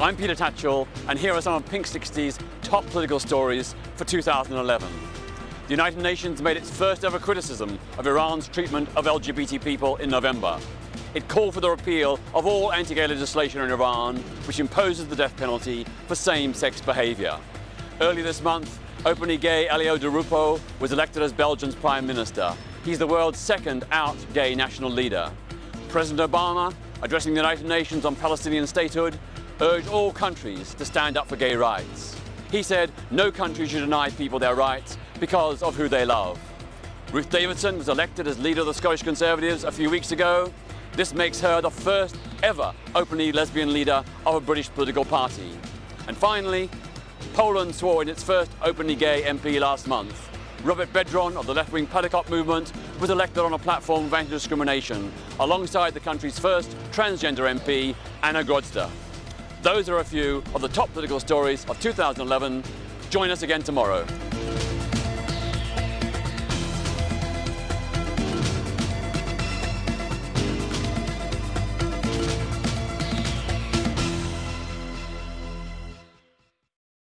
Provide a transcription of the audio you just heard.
I'm Peter Tatchell, and here are some of Pink 60's top political stories for 2011. The United Nations made its first ever criticism of Iran's treatment of LGBT people in November. It called for the repeal of all anti-gay legislation in Iran, which imposes the death penalty for same-sex behaviour. Early this month, openly gay Elio Di Rupo was elected as Belgium's Prime Minister. He's the world's second out gay national leader. President Obama, addressing the United Nations on Palestinian statehood, urged all countries to stand up for gay rights. He said no country should deny people their rights because of who they love. Ruth Davidson was elected as leader of the Scottish Conservatives a few weeks ago. This makes her the first ever openly lesbian leader of a British political party. And finally, Poland swore in its first openly gay MP last month. Robert Biedron of the left-wing Palikot movement was elected on a platform of anti-discrimination alongside the country's first transgender MP, Anna Grodzka. Those are a few of the top political stories of 2011. Join us again tomorrow.